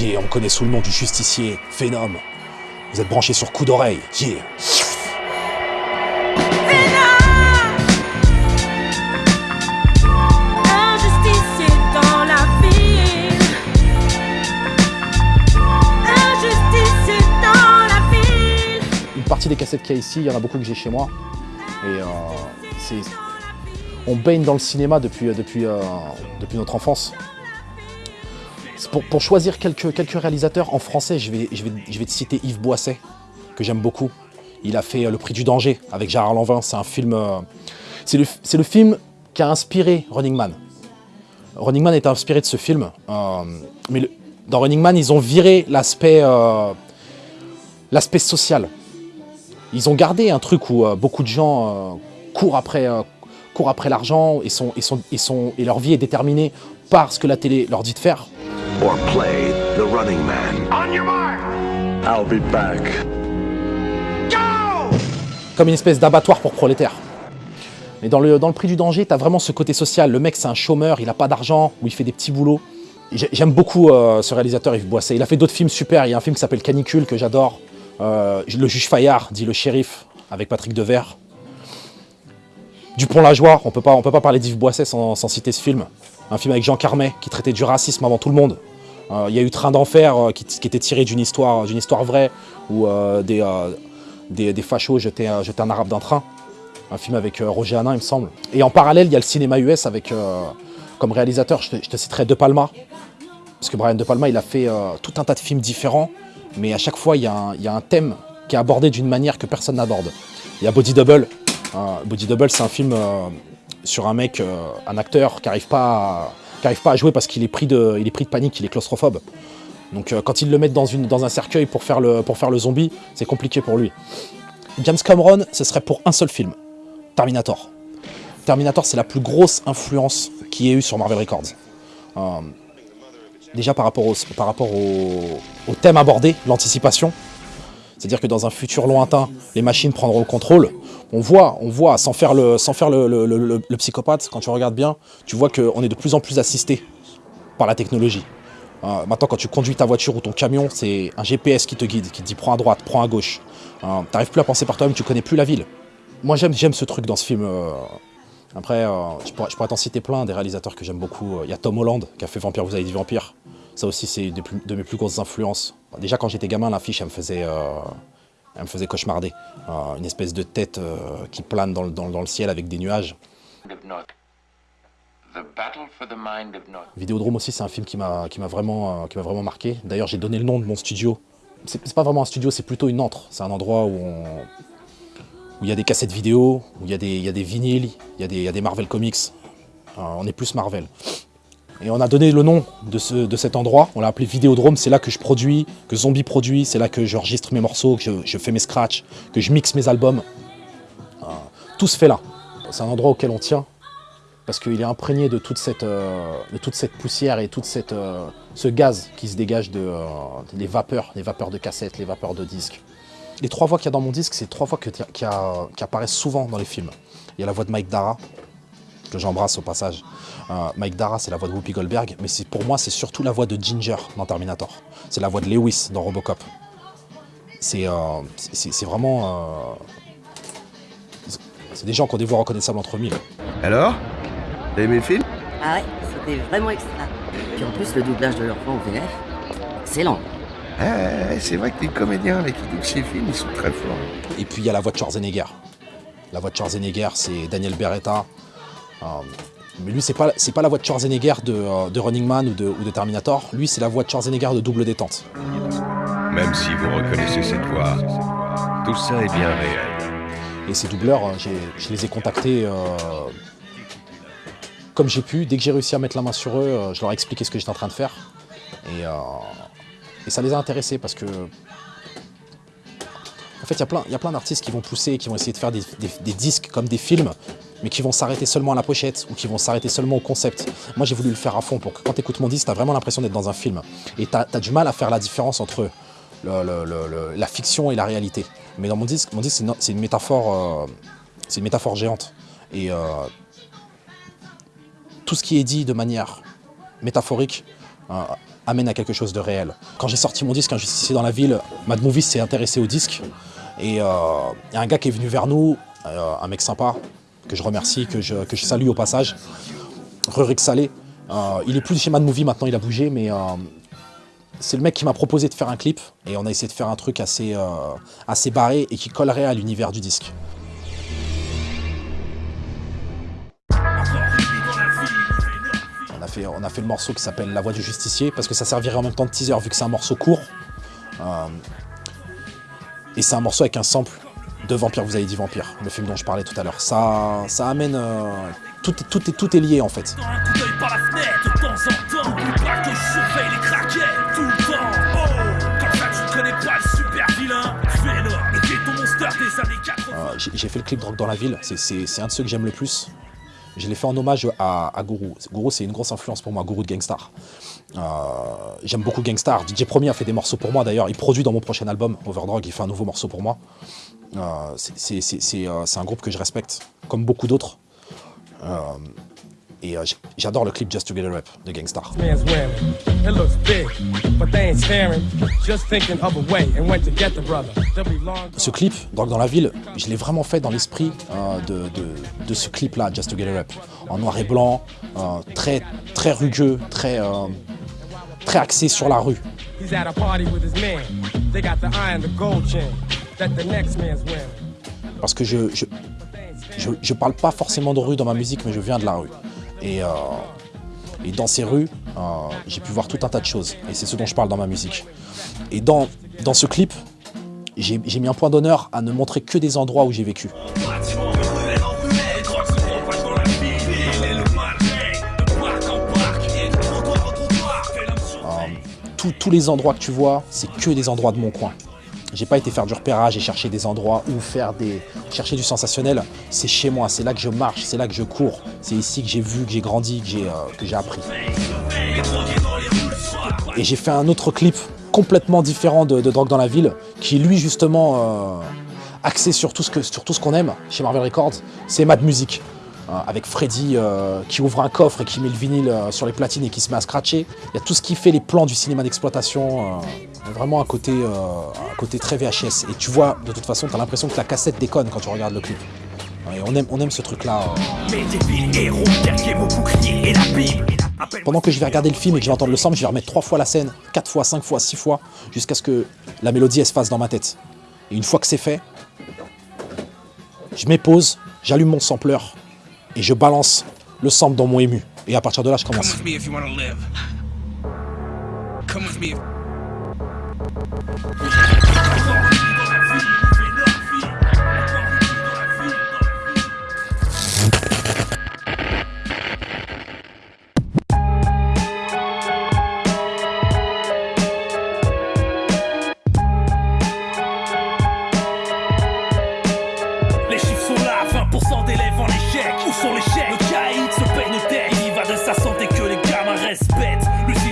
Yeah, on connaît sous le nom du justicier, Phénom. Vous êtes branchés sur coup d'oreille. Yeah. Un justicier dans la ville. Un justicier dans la ville. Une partie des cassettes qu'il y a ici, il y en a beaucoup que j'ai chez moi. Et euh, c'est... On baigne dans le cinéma depuis, euh, depuis, euh, depuis notre enfance. Pour, choisir quelques, réalisateurs en français, je vais, te citer Yves Boisset, que j'aime beaucoup. Il a fait Le Prix du danger avec Gérard Lanvin. C'est un film. euh, c'est le, film qui a inspiré Running Man. Running Man est inspiré de ce film. euh, mais dans Running Man, ils ont viré l'aspect euh, l'aspect social. Ils ont gardé un truc où beaucoup de gens courent après, l'argent et leur vie est déterminée par ce que la télé leur dit de faire. Or play the running man. On your mark. I'll be back. comme une espèce d'abattoir pour prolétaires. Mais dans le, dans le prix du danger, tu as vraiment ce côté social. Le mec, c'est un chômeur, il n'a pas d'argent, ou il fait des petits boulots. J'ai- J'aime beaucoup euh, ce réalisateur, Yves Boisset. Il a fait d'autres films super. Il y a un film qui s'appelle Canicule, que j'adore. Euh, le juge Fayard, dit le shérif, avec Patrick Devers. Dupont-la-Joie, on peut pas, on peut pas parler d'Yves Boisset sans, sans citer ce film. Un film avec Jean Carmet, qui traitait du racisme avant tout le monde. Euh, Il y a eu Train d'enfer, euh, qui, était tiré d'une histoire, histoire vraie, où euh, des, des, fachos jetaient, un arabe d'un train. Un film avec Roger Hanin, il me semble. Et en parallèle, il y a le cinéma US avec, comme réalisateur, je te, citerai De Palma. Parce que Brian De Palma, il a fait tout un tas de films différents, mais à chaque fois, il y a un, il y a un thème qui est abordé d'une manière que personne n'aborde. Il y a Body Double. Body Double, c'est un film sur un mec, un acteur qui n'arrive pas, à- qui arrive pas à jouer parce qu'il est, pris de- panique, il est claustrophobe. Donc euh, quand ils le mettent dans, un cercueil pour faire le, zombie, c'est compliqué pour lui. James Cameron, ce serait pour un seul film, Terminator. Terminator, c'est la plus grosse influence qu'il y ait eu sur Marvel Records. Euh, déjà par rapport au thème abordé, l'anticipation. C'est-à-dire que dans un futur lointain, les machines prendront le contrôle. On voit, on voit sans faire le, psychopathe, quand tu regardes bien, tu vois qu'on est de plus en plus assisté par la technologie. Euh, maintenant, quand tu conduis ta voiture ou ton camion, c'est un GPS qui te guide, qui te dit prends à droite, prends à gauche. Euh, T'arrives plus à penser par toi-même, tu connais plus la ville. Moi, j'aime, ce truc dans ce film. euh. Après, euh, je pourrais, t'en citer plein, des réalisateurs que j'aime beaucoup. Il y a Tom Holland qui a fait Vampire, vous avez dit Vampire. Ça aussi, c'est plus- de mes plus grosses influences. Déjà, quand j'étais gamin, l'affiche, elle me faisait, elle me faisait cauchemarder. Euh, une espèce de tête euh, qui plane dans le, dans- dans le ciel avec des nuages. Vidéodrome aussi, c'est un film qui m'a vraiment, euh, qui vraiment marqué. D'ailleurs, j'ai donné le nom de mon studio. C'est c'est pas vraiment un studio, c'est plutôt une antre. C'est un endroit où on- où il y a des cassettes vidéo, où il y a des, il y a des vinyles, il y, a des- il y a des Marvel Comics. Euh, on est plus Marvel. Et on a donné le nom de, ce, de cet endroit, on l'a appelé Vidéodrome, c'est là que je produis, que Zombie produit, c'est là que j'enregistre mes morceaux, que je, fais mes scratchs, que je mixe mes albums. Euh, tout se fait là. C'est un endroit auquel on tient, parce qu'il est imprégné de toute cette, euh, poussière et tout euh, ce gaz qui se dégage euh, les vapeurs, les vapeurs de cassettes, les vapeurs de disques. Les trois voix qu'il y a dans mon disque, c'est trois voix qui apparaissent souvent dans les films. Il y a la voix de Mike Dara, que j'embrasse au passage. Euh, Mike Dara, c'est la voix de Whoopi Goldberg, mais pour moi, c'est surtout la voix de Ginger dans Terminator. C'est la voix de Lewis dans Robocop. C'est euh, vraiment... euh, c'est- c'est des gens qui ont des voix reconnaissables entre mille. Alors? T'as aimé le film? Ah ouais, c'était vraiment extra. Puis en plus, le doublage de leur voix au VF, excellent. Ah, c'est vrai que les comédiens là, qui doublent ces films, ils sont très forts. Et puis il y a la voix de Schwarzenegger. La voix de Schwarzenegger, c'est Daniel Beretta. Euh, mais lui, c'est pas, pas la voix de Schwarzenegger de, euh, de Running Man ou de, ou de Terminator. Lui, c'est la voix de Schwarzenegger de Double Détente. Même si vous reconnaissez cette voix, tout ça est bien réel. Et ces doubleurs, euh, je les ai contactés euh, comme j'ai pu. Dès que j'ai réussi à mettre la main sur eux, je leur ai expliqué ce que j'étais en train de faire. Et, euh, et ça les a intéressés parce que. En fait, il y a plein, d'artistes qui vont pousser, qui vont essayer de faire des, des- des disques comme des films, mais qui vont s'arrêter seulement à la pochette ou qui vont s'arrêter seulement au concept. Moi, j'ai voulu le faire à fond pour que quand tu écoutes mon disque, tu vraiment l'impression d'être dans un film. Et tu as, du mal à faire la différence entre la fiction et la réalité. Mais dans mon disque, mon disque c'est une, métaphore, euh, une métaphore géante. Et euh, tout ce qui est dit de manière métaphorique euh, amène à quelque chose de réel. Quand j'ai sorti mon disque Injustice dans la ville, Mad Movies s'est intéressé au disque. Et il y a un gars qui est venu vers nous, un mec sympa, que je remercie, que je, que je salue au passage, Rurik Salé. il est plus chez Mad Movie maintenant, il a bougé, mais c'est le mec qui m'a proposé de faire un clip et on a essayé de faire un truc assez, euh, assez barré et qui collerait à l'univers du disque. On a, fait, on a fait le morceau qui s'appelle La Voix du Justicier parce que ça servirait en même temps de teaser vu que c'est un morceau court. Euh, et c'est un morceau avec un sample de Vampire, vous avez dit Vampire, le film dont je parlais tout à l'heure. Ça, ça amène... Euh, tout, est, tout, est, tout est lié en fait. Euh, j'ai fait le clip Drogue dans la ville, c'est un de ceux que j'aime le plus. Je l'ai fait en hommage à, à Guru. Guru, c'est une grosse influence pour moi, Guru de Gangstar. Euh, j'aime beaucoup Gangstar. DJ Premier a fait des morceaux pour moi d'ailleurs. Il produit dans mon prochain album, Overdrog, il fait un nouveau morceau pour moi. Euh, c'est un groupe que je respecte, comme beaucoup d'autres. Et euh, j'adore le clip Just to Get a Rap de Gangstar. Ce clip, Drogue dans la ville, je l'ai vraiment fait dans l'esprit euh, de, de, de, ce clip-là, Just to Get a Rap. En noir et blanc, euh, très, très rugueux, très, euh, très axé sur la rue. Parce que je, je, je, je parle pas forcément de rue dans ma musique, mais je viens de la rue. Et, euh, et dans ces rues, euh, j'ai pu voir tout un tas de choses. Et c'est ce dont je parle dans ma musique. Et dans, dans ce clip, j'ai mis un point d'honneur à ne montrer que des endroits où j'ai vécu. Tous les endroits que tu vois, c'est que des endroits de mon coin. J'ai pas été faire du repérage et chercher des endroits où faire des... chercher du sensationnel. C'est chez moi, c'est là que je marche, c'est là que je cours. C'est ici que j'ai vu, que j'ai grandi, que j'ai euh, appris. Et j'ai fait un autre clip complètement différent de, Drogue dans la ville, qui lui justement euh, axé sur tout ce qu'on aime chez Marvel Records, c'est Mad Music. Euh, avec Freddy euh, qui ouvre un coffre et qui met le vinyle euh, sur les platines et qui se met à scratcher. Il y a tout ce qui fait les plans du cinéma d'exploitation, vraiment un côté, un côté très VHS. Et tu vois, de toute façon, tu as l'impression que la cassette déconne quand tu regardes le clip. Et on aime, on aime ce truc-là. Pendant que je vais regarder le film et que je vais entendre le sample, je vais remettre trois fois la scène, quatre fois, cinq fois, six fois, jusqu'à ce que la mélodie elle se fasse dans ma tête. Et une fois que c'est fait, je pause, j'allume mon sampler et je balance le sample dans mon ému. Et à partir de là, je commence. Let's receive